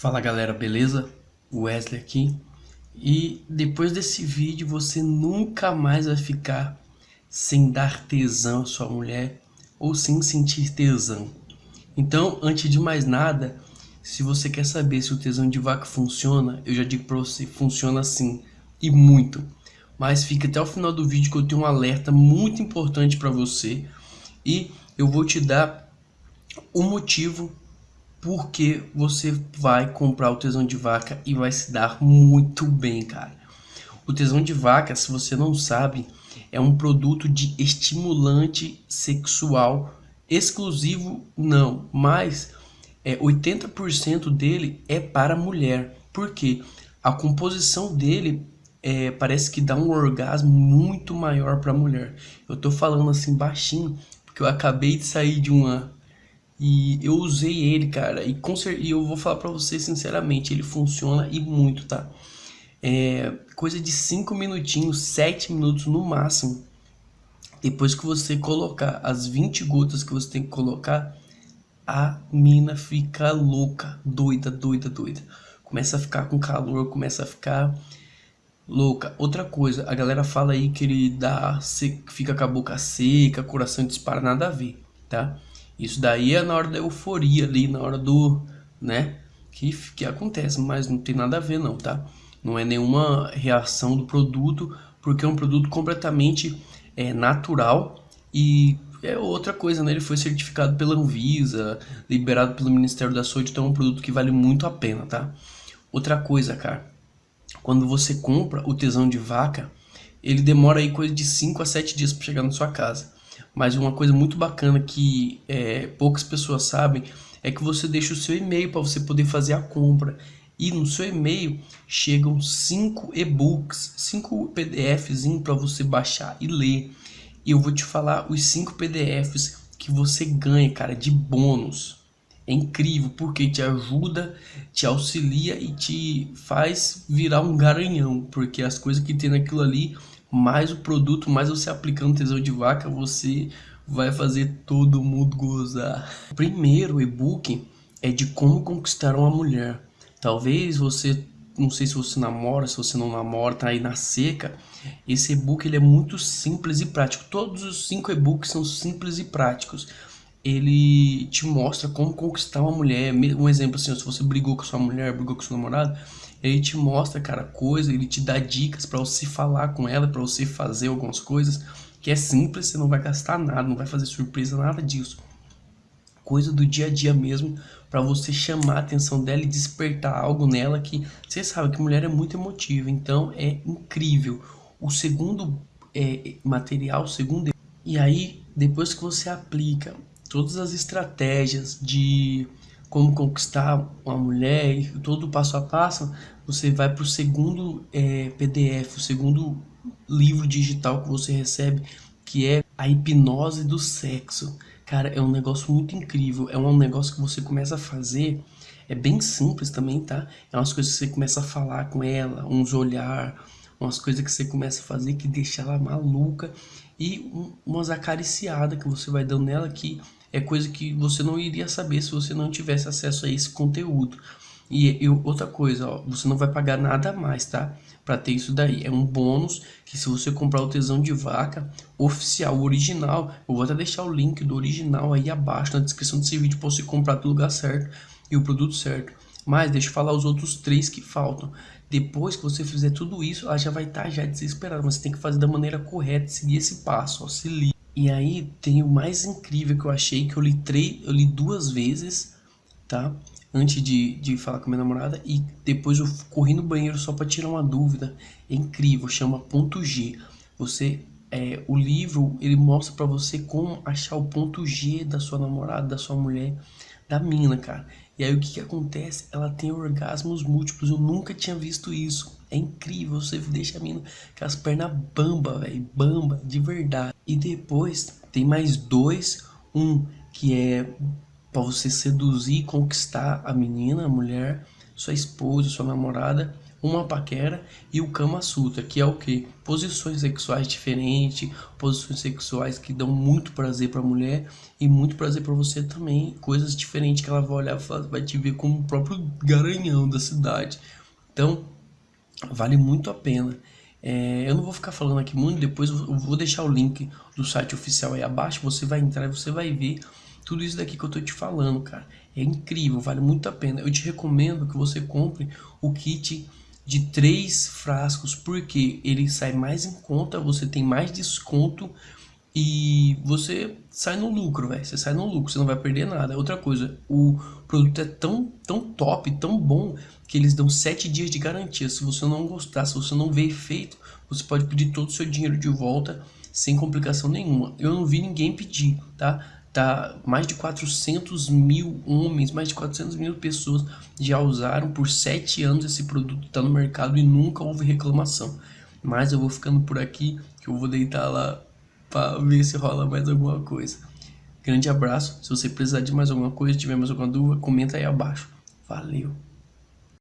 Fala galera, beleza? Wesley aqui. E depois desse vídeo você nunca mais vai ficar sem dar tesão à sua mulher ou sem sentir tesão. Então, antes de mais nada, se você quer saber se o tesão de vaca funciona, eu já digo pra você, funciona sim, e muito. Mas fica até o final do vídeo que eu tenho um alerta muito importante para você e eu vou te dar o motivo porque você vai comprar o tesão de vaca e vai se dar muito bem, cara. O tesão de vaca, se você não sabe, é um produto de estimulante sexual exclusivo, não, mas é, 80% dele é para mulher. porque A composição dele é, parece que dá um orgasmo muito maior para mulher. Eu tô falando assim baixinho, porque eu acabei de sair de uma e eu usei ele, cara, e, com e eu vou falar pra você sinceramente, ele funciona e muito, tá? É coisa de 5 minutinhos, 7 minutos no máximo. Depois que você colocar as 20 gotas que você tem que colocar, a mina fica louca, doida, doida, doida. Começa a ficar com calor, começa a ficar louca. Outra coisa, a galera fala aí que ele dá, fica com a boca seca, coração dispara, nada a ver, tá? Isso daí é na hora da euforia ali, na hora do, né, que, que acontece, mas não tem nada a ver não, tá? Não é nenhuma reação do produto, porque é um produto completamente é, natural e é outra coisa, né? Ele foi certificado pela Anvisa, liberado pelo Ministério da Saúde, então é um produto que vale muito a pena, tá? Outra coisa, cara, quando você compra o tesão de vaca, ele demora aí coisa de 5 a 7 dias para chegar na sua casa. Mas uma coisa muito bacana que é, poucas pessoas sabem é que você deixa o seu e-mail para você poder fazer a compra. E no seu e-mail chegam cinco e-books, cinco PDFs para você baixar e ler. E eu vou te falar os cinco PDFs que você ganha, cara, de bônus. É incrível porque te ajuda, te auxilia e te faz virar um garanhão, porque as coisas que tem naquilo ali mais o produto, mais você aplicando tesão de vaca, você vai fazer todo mundo gozar. O primeiro e-book é de como conquistar uma mulher. Talvez você, não sei se você namora, se você não namora, tá aí na seca. Esse e-book ele é muito simples e prático. Todos os cinco e-books são simples e práticos. Ele te mostra como conquistar uma mulher. Um exemplo assim, se você brigou com sua mulher, brigou com seu namorado, ele te mostra, cara, coisa, ele te dá dicas para você falar com ela, para você fazer algumas coisas que é simples, você não vai gastar nada, não vai fazer surpresa, nada disso. Coisa do dia a dia mesmo, para você chamar a atenção dela e despertar algo nela que você sabe que mulher é muito emotiva, então é incrível. O segundo é, material, o segundo e aí depois que você aplica todas as estratégias de como conquistar uma mulher e todo o passo a passo, você vai para o segundo é, PDF, o segundo livro digital que você recebe, que é a hipnose do sexo. Cara, é um negócio muito incrível, é um negócio que você começa a fazer, é bem simples também, tá? É umas coisas que você começa a falar com ela, uns olhar, umas coisas que você começa a fazer que deixa ela maluca e um, umas acariciadas que você vai dando nela que é coisa que você não iria saber se você não tivesse acesso a esse conteúdo. E, e outra coisa, ó, você não vai pagar nada mais, tá? Para ter isso daí. É um bônus que se você comprar o tesão de vaca oficial, original, eu vou até deixar o link do original aí abaixo na descrição desse vídeo para você comprar do lugar certo e o produto certo. Mas deixa eu falar os outros três que faltam. Depois que você fizer tudo isso, ela já vai estar tá já desesperada. Mas você tem que fazer da maneira correta, seguir esse passo, ó, se liga. E aí tem o mais incrível que eu achei, que eu li, três, eu li duas vezes, tá? Antes de, de falar com minha namorada e depois eu corri no banheiro só para tirar uma dúvida. É incrível, chama ponto G. Você, é, o livro, ele mostra para você como achar o ponto G da sua namorada, da sua mulher, da mina, cara. E aí o que, que acontece? Ela tem orgasmos múltiplos, eu nunca tinha visto isso. É incrível, você deixa a mina com as pernas bamba, velho, bamba, de verdade. E depois tem mais dois, um que é para você seduzir e conquistar a menina, a mulher, sua esposa, sua namorada, uma paquera e o Kama Sutra, que é o que? Posições sexuais diferentes, posições sexuais que dão muito prazer para a mulher e muito prazer para você também, coisas diferentes que ela vai olhar vai te ver como o próprio garanhão da cidade. Então, vale muito a pena. É, eu não vou ficar falando aqui muito, depois eu vou deixar o link do site oficial aí abaixo, você vai entrar e você vai ver tudo isso daqui que eu tô te falando, cara. É incrível, vale muito a pena. Eu te recomendo que você compre o kit de três frascos, porque ele sai mais em conta, você tem mais desconto e você sai no lucro, velho. Você sai no lucro, você não vai perder nada. Outra coisa, o produto é tão, tão top, tão bom, que eles dão 7 dias de garantia. Se você não gostar, se você não ver efeito, você pode pedir todo o seu dinheiro de volta sem complicação nenhuma. Eu não vi ninguém pedir, tá? Tá, mais de 400 mil homens, mais de 400 mil pessoas já usaram por 7 anos esse produto, tá no mercado e nunca houve reclamação. Mas eu vou ficando por aqui, que eu vou deitar lá para ver se rola mais alguma coisa. Grande abraço. Se você precisar de mais alguma coisa, tiver mais alguma dúvida, comenta aí abaixo. Valeu!